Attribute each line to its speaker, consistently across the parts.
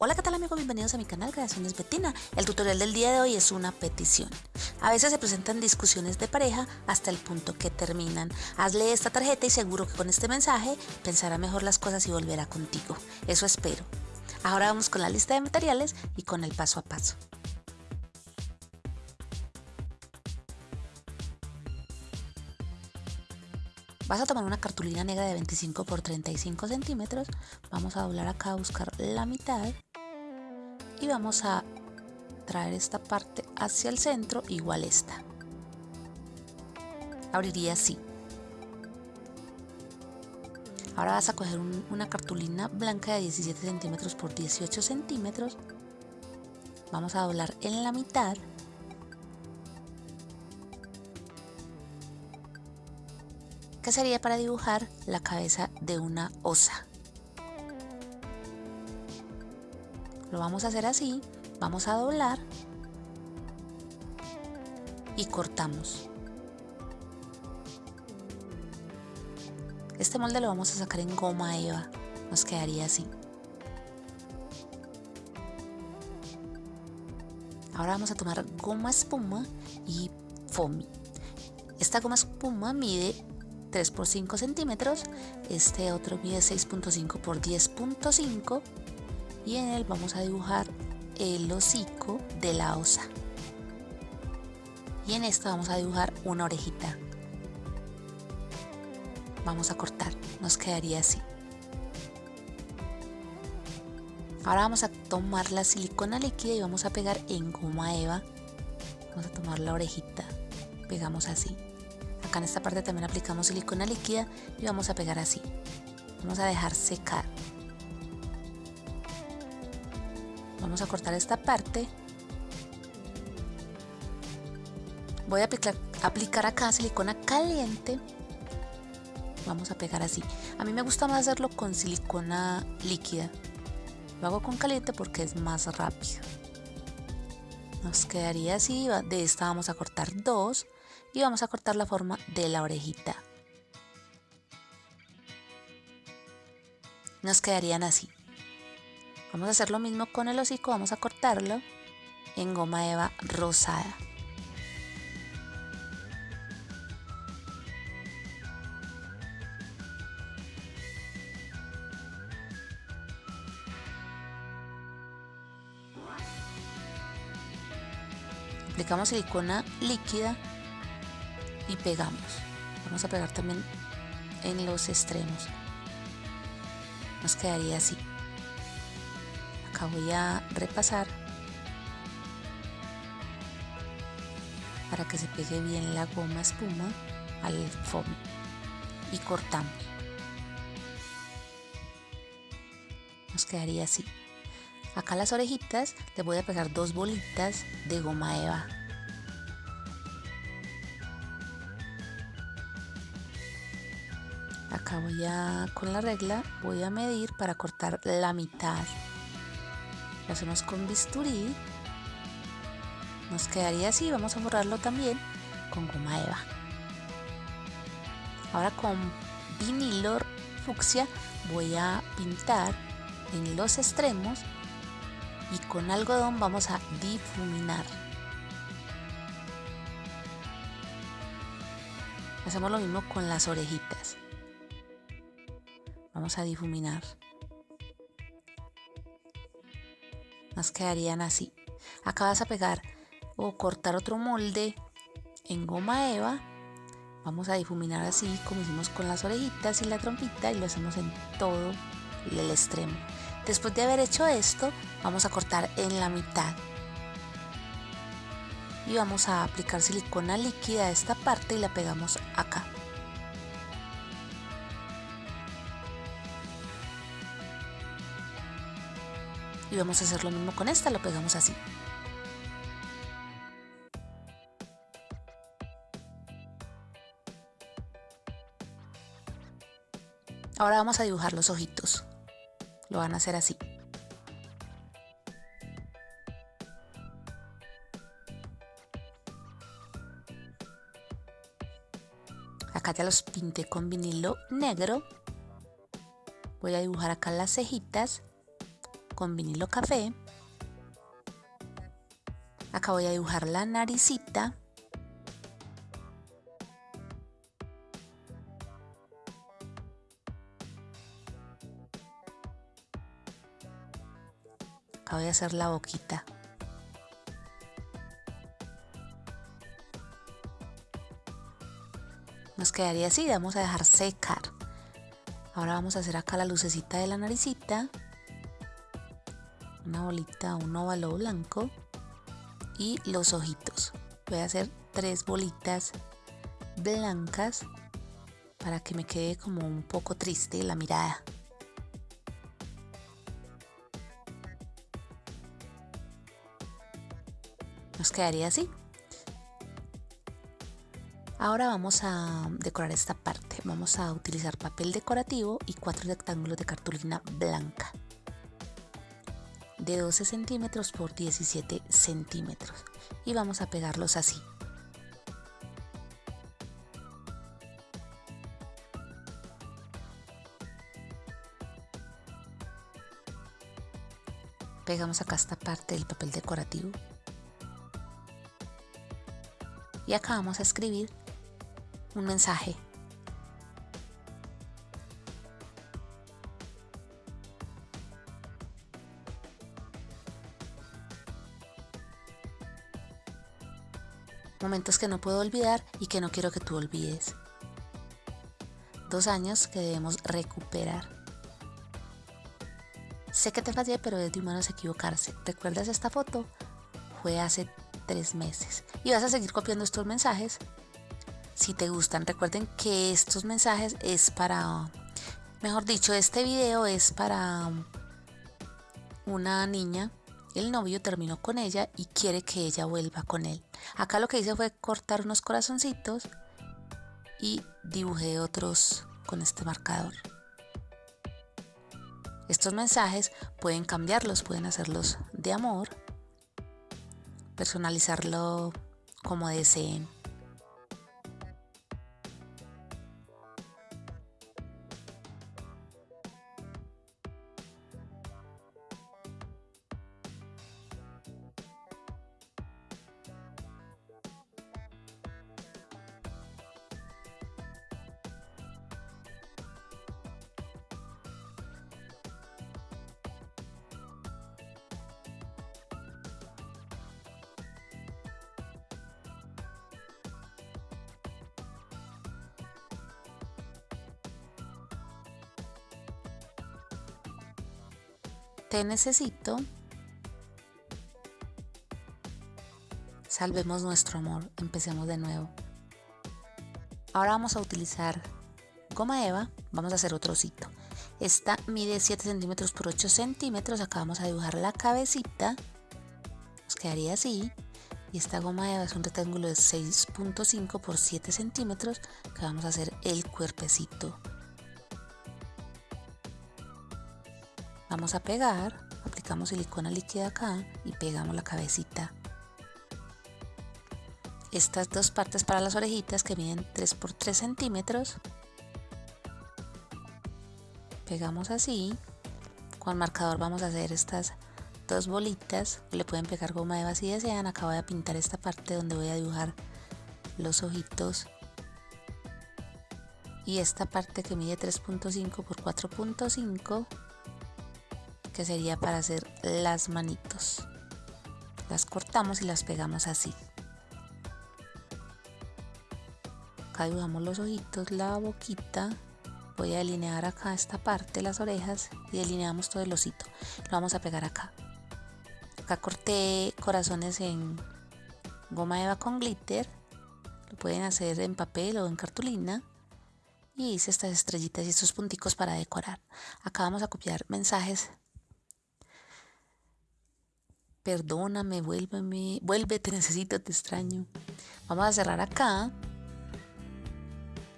Speaker 1: Hola, ¿qué tal amigos? Bienvenidos a mi canal Creaciones Betina. El tutorial del día de hoy es una petición. A veces se presentan discusiones de pareja hasta el punto que terminan. Hazle esta tarjeta y seguro que con este mensaje pensará mejor las cosas y volverá contigo. Eso espero. Ahora vamos con la lista de materiales y con el paso a paso. Vas a tomar una cartulina negra de 25 por 35 centímetros. Vamos a doblar acá a buscar la mitad y vamos a traer esta parte hacia el centro igual esta. Abriría así. Ahora vas a coger una cartulina blanca de 17 centímetros por 18 centímetros. Vamos a doblar en la mitad. Que sería para dibujar la cabeza de una osa lo vamos a hacer así vamos a doblar y cortamos. Este molde lo vamos a sacar en goma eva. Nos quedaría así. Ahora vamos a tomar goma espuma y foamy. Esta goma espuma mide 3 por 5 centímetros este otro mide 6.5 por 10.5 y en él vamos a dibujar el hocico de la osa y en esta vamos a dibujar una orejita. Vamos a cortar nos quedaría así. Ahora vamos a tomar la silicona líquida y vamos a pegar en goma eva. Vamos a tomar la orejita pegamos así. Acá en esta parte también aplicamos silicona líquida y vamos a pegar así. Vamos a dejar secar vamos a cortar esta parte. Voy a aplicar, aplicar acá silicona caliente. Vamos a pegar así. A mí me gusta más hacerlo con silicona líquida. Lo hago con caliente porque es más rápido. Nos quedaría así. De esta vamos a cortar dos y vamos a cortar la forma de la orejita. Nos quedarían así Vamos a hacer lo mismo con el hocico, vamos a cortarlo en goma eva rosada. Aplicamos silicona líquida y pegamos. Vamos a pegar también en los extremos. Nos quedaría así voy a repasar para que se pegue bien la goma espuma al foam y cortamos. Nos quedaría así. Acá las orejitas le voy a pegar dos bolitas de goma eva acá voy a con la regla voy a medir para cortar la mitad lo hacemos con bisturí. Nos quedaría así vamos a borrarlo también con goma eva. Ahora con vinilo fucsia voy a pintar en los extremos y con algodón vamos a difuminar. Hacemos lo mismo con las orejitas. Vamos a difuminar quedarían así. Acá vas a pegar o cortar otro molde en goma eva. Vamos a difuminar así como hicimos con las orejitas y la trompita y lo hacemos en todo el extremo. Después de haber hecho esto vamos a cortar en la mitad. Y vamos a aplicar silicona líquida a esta parte y la pegamos acá y vamos a hacer lo mismo con esta, lo pegamos así. Ahora vamos a dibujar los ojitos. Lo van a hacer así. Acá ya los pinté con vinilo negro. Voy a dibujar acá las cejitas con vinilo café. Acá voy a dibujar la naricita. Acá voy a hacer la boquita. Nos quedaría así, vamos a dejar secar. Ahora vamos a hacer acá la lucecita de la naricita. Una bolita, un óvalo blanco. Y los ojitos. Voy a hacer tres bolitas blancas para que me quede como un poco triste la mirada. Nos quedaría así. Ahora vamos a decorar esta parte. Vamos a utilizar papel decorativo y cuatro rectángulos de cartulina blanca de 12 centímetros por 17 centímetros y vamos a pegarlos así. Pegamos acá esta parte del papel decorativo y acá vamos a escribir un mensaje. Momentos que no puedo olvidar y que no quiero que tú olvides. Dos años que debemos recuperar. Sé que te fallé, pero es de humanos equivocarse. ¿Recuerdas esta foto? Fue hace tres meses. Y vas a seguir copiando estos mensajes si te gustan. Recuerden que estos mensajes es para, mejor dicho, este video es para una niña. El novio terminó con ella y quiere que ella vuelva con él. Acá lo que hice fue cortar unos corazoncitos y dibujé otros con este marcador. Estos mensajes pueden cambiarlos, pueden hacerlos de amor, personalizarlo como deseen. Te necesito. Salvemos nuestro amor. Empecemos de nuevo. Ahora vamos a utilizar goma eva. Vamos a hacer otro osito. Esta mide 7 centímetros por 8 centímetros. Acá vamos a dibujar la cabecita. Nos quedaría así. Y esta goma eva es un rectángulo de 6.5 por 7 centímetros que vamos a hacer el cuerpecito. Vamos a pegar, aplicamos silicona líquida acá y pegamos la cabecita. Estas dos partes para las orejitas que miden 3 por 3 centímetros. Pegamos así. Con marcador vamos a hacer estas dos bolitas. Le pueden pegar goma eva si desean. Acá voy a pintar esta parte donde voy a dibujar los ojitos. Y esta parte que mide 3.5 por 4.5 que sería para hacer las manitos. Las cortamos y las pegamos así. Acá dibujamos los ojitos, la boquita. Voy a delinear acá esta parte, las orejas y delineamos todo el osito. Lo vamos a pegar acá. Acá corté corazones en goma eva con glitter. Lo pueden hacer en papel o en cartulina y hice estas estrellitas y estos punticos para decorar. Acá vamos a copiar mensajes perdóname, vuélveme, vuélvete, necesito, te extraño. Vamos a cerrar acá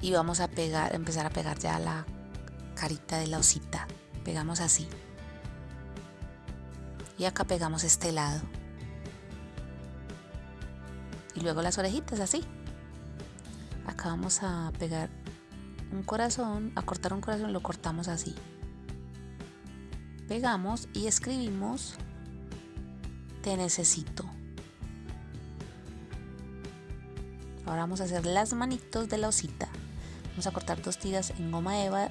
Speaker 1: y vamos a pegar, empezar a pegar ya la carita de la osita. Pegamos así. Y acá pegamos este lado. Y luego las orejitas así. Acá vamos a pegar un corazón, a cortar un corazón, lo cortamos así. pegamos y escribimos te necesito. Ahora vamos a hacer las manitos de la osita. Vamos a cortar dos tiras en goma eva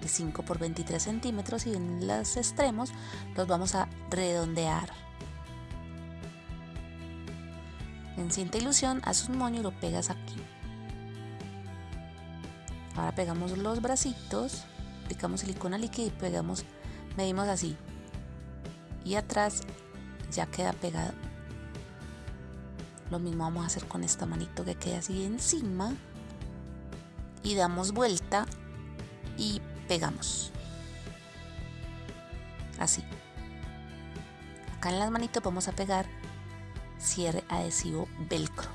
Speaker 1: de 5 por 23 centímetros y en los extremos los vamos a redondear. En cinta ilusión haces un moño y lo pegas aquí. Ahora pegamos los bracitos aplicamos silicona líquida y pegamos medimos así. Y atrás ya queda pegado. Lo mismo vamos a hacer con esta manito que queda así encima. Y damos vuelta y pegamos. Así. Acá en las manitos vamos a pegar cierre adhesivo velcro.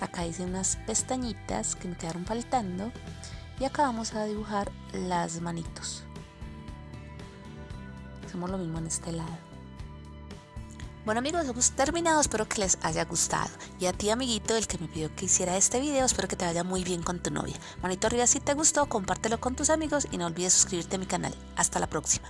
Speaker 1: Acá hice unas pestañitas que me quedaron faltando. Y acá vamos a dibujar las manitos hacemos lo mismo en este lado bueno amigos, hemos terminado, espero que les haya gustado. Y a ti amiguito, el que me pidió que hiciera este video, espero que te vaya muy bien con tu novia. Manito arriba si te gustó, compártelo con tus amigos y no olvides suscribirte a mi canal. Hasta la próxima.